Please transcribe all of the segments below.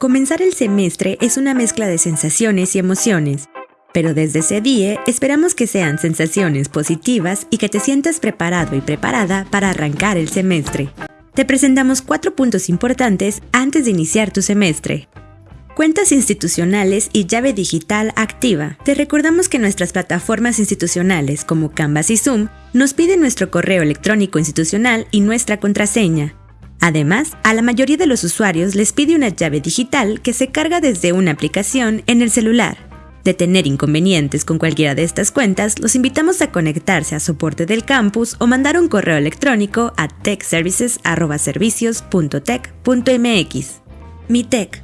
Comenzar el semestre es una mezcla de sensaciones y emociones, pero desde ese día esperamos que sean sensaciones positivas y que te sientas preparado y preparada para arrancar el semestre. Te presentamos cuatro puntos importantes antes de iniciar tu semestre. Cuentas institucionales y llave digital activa. Te recordamos que nuestras plataformas institucionales como Canvas y Zoom nos piden nuestro correo electrónico institucional y nuestra contraseña. Además, a la mayoría de los usuarios les pide una llave digital que se carga desde una aplicación en el celular. De tener inconvenientes con cualquiera de estas cuentas, los invitamos a conectarse a soporte del campus o mandar un correo electrónico a techservices.servicios.tech.mx. Mi Tech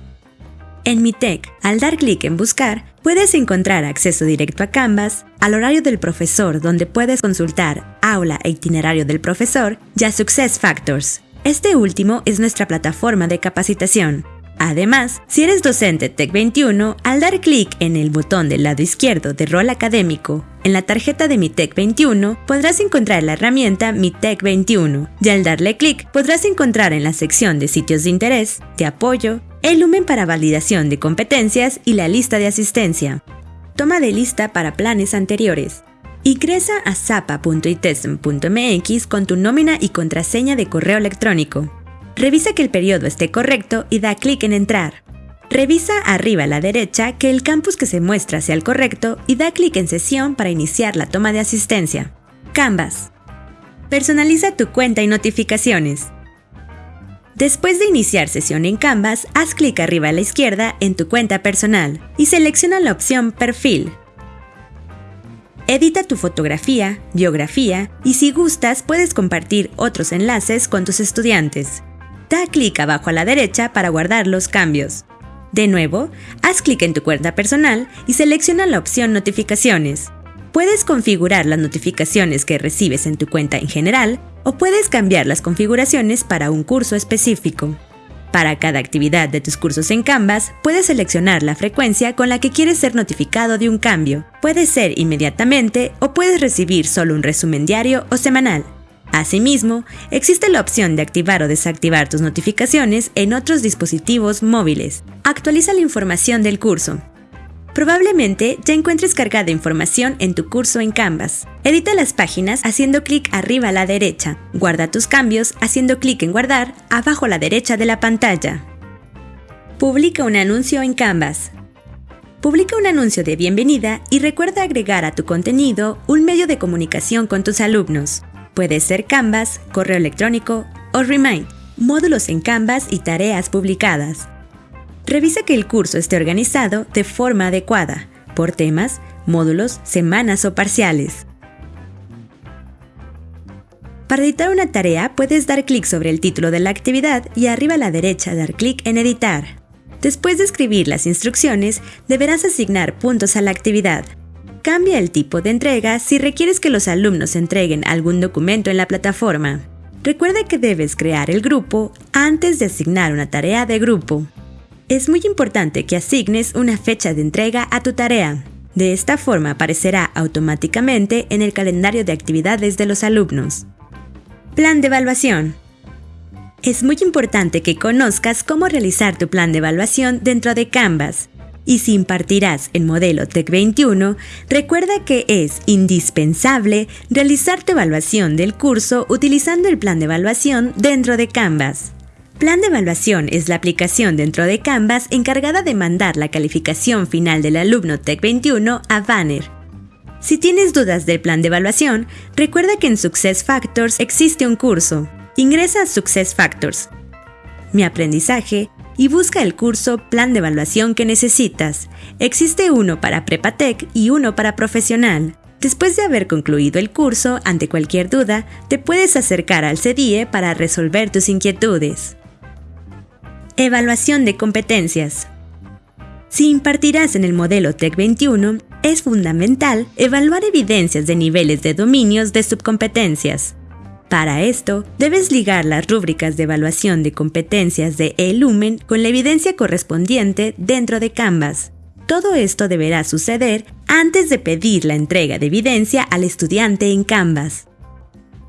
en MiTech, al dar clic en Buscar, puedes encontrar acceso directo a Canvas, al horario del profesor donde puedes consultar aula e itinerario del profesor y a Success Factors. Este último es nuestra plataforma de capacitación. Además, si eres docente Tech21, al dar clic en el botón del lado izquierdo de rol académico en la tarjeta de Mi Tech 21 podrás encontrar la herramienta Mi Tech 21 y al darle clic podrás encontrar en la sección de sitios de interés, de apoyo, el lumen para validación de competencias y la lista de asistencia. Toma de lista para planes anteriores. Ingresa a zapa.itesm.mx con tu nómina y contraseña de correo electrónico. Revisa que el periodo esté correcto y da clic en Entrar. Revisa arriba a la derecha que el campus que se muestra sea el correcto y da clic en Sesión para iniciar la toma de asistencia. Canvas. Personaliza tu cuenta y notificaciones. Después de iniciar sesión en Canvas, haz clic arriba a la izquierda en tu cuenta personal y selecciona la opción Perfil. Edita tu fotografía, biografía y si gustas puedes compartir otros enlaces con tus estudiantes. Da clic abajo a la derecha para guardar los cambios. De nuevo, haz clic en tu cuenta personal y selecciona la opción Notificaciones. Puedes configurar las notificaciones que recibes en tu cuenta en general o puedes cambiar las configuraciones para un curso específico. Para cada actividad de tus cursos en Canvas, puedes seleccionar la frecuencia con la que quieres ser notificado de un cambio. Puede ser inmediatamente o puedes recibir solo un resumen diario o semanal. Asimismo, existe la opción de activar o desactivar tus notificaciones en otros dispositivos móviles. Actualiza la información del curso. Probablemente ya encuentres cargada información en tu curso en Canvas. Edita las páginas haciendo clic arriba a la derecha. Guarda tus cambios haciendo clic en Guardar abajo a la derecha de la pantalla. Publica un anuncio en Canvas. Publica un anuncio de bienvenida y recuerda agregar a tu contenido un medio de comunicación con tus alumnos. Puede ser Canvas, correo electrónico o Remind, módulos en Canvas y tareas publicadas. Revisa que el curso esté organizado de forma adecuada, por temas, módulos, semanas o parciales. Para editar una tarea puedes dar clic sobre el título de la actividad y arriba a la derecha dar clic en Editar. Después de escribir las instrucciones, deberás asignar puntos a la actividad. Cambia el tipo de entrega si requieres que los alumnos entreguen algún documento en la plataforma. Recuerda que debes crear el grupo antes de asignar una tarea de grupo. Es muy importante que asignes una fecha de entrega a tu tarea. De esta forma aparecerá automáticamente en el calendario de actividades de los alumnos. Plan de evaluación. Es muy importante que conozcas cómo realizar tu plan de evaluación dentro de Canvas. Y si impartirás el modelo TEC 21, recuerda que es indispensable realizar tu evaluación del curso utilizando el plan de evaluación dentro de Canvas. Plan de evaluación es la aplicación dentro de Canvas encargada de mandar la calificación final del alumno TEC 21 a Banner. Si tienes dudas del plan de evaluación, recuerda que en Success Factors existe un curso. Ingresa a Success Factors, Mi aprendizaje y busca el curso Plan de evaluación que necesitas. Existe uno para Prepatec y uno para profesional. Después de haber concluido el curso, ante cualquier duda, te puedes acercar al CDIE para resolver tus inquietudes. Evaluación de competencias. Si impartirás en el modelo TEC 21, es fundamental evaluar evidencias de niveles de dominios de subcompetencias. Para esto, debes ligar las rúbricas de evaluación de competencias de eLumen con la evidencia correspondiente dentro de Canvas. Todo esto deberá suceder antes de pedir la entrega de evidencia al estudiante en Canvas.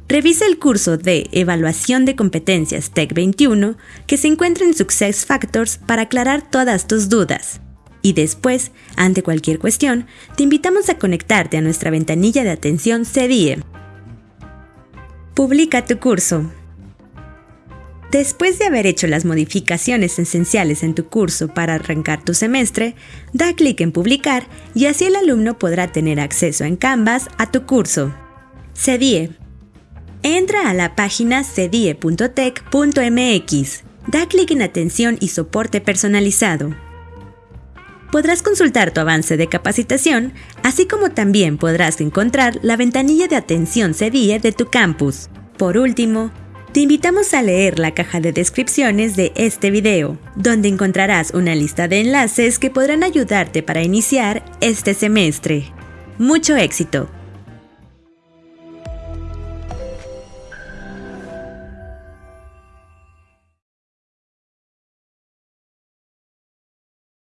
Revisa el curso de Evaluación de Competencias TEC 21 que se encuentra en Success Factors para aclarar todas tus dudas. Y después, ante cualquier cuestión, te invitamos a conectarte a nuestra ventanilla de atención CDIE. Publica tu curso. Después de haber hecho las modificaciones esenciales en tu curso para arrancar tu semestre, da clic en Publicar y así el alumno podrá tener acceso en Canvas a tu curso. CEDIE. Entra a la página cedie.tech.mx. Da clic en Atención y Soporte Personalizado. Podrás consultar tu avance de capacitación, así como también podrás encontrar la ventanilla de atención CEDIE de tu campus. Por último, te invitamos a leer la caja de descripciones de este video, donde encontrarás una lista de enlaces que podrán ayudarte para iniciar este semestre. ¡Mucho éxito!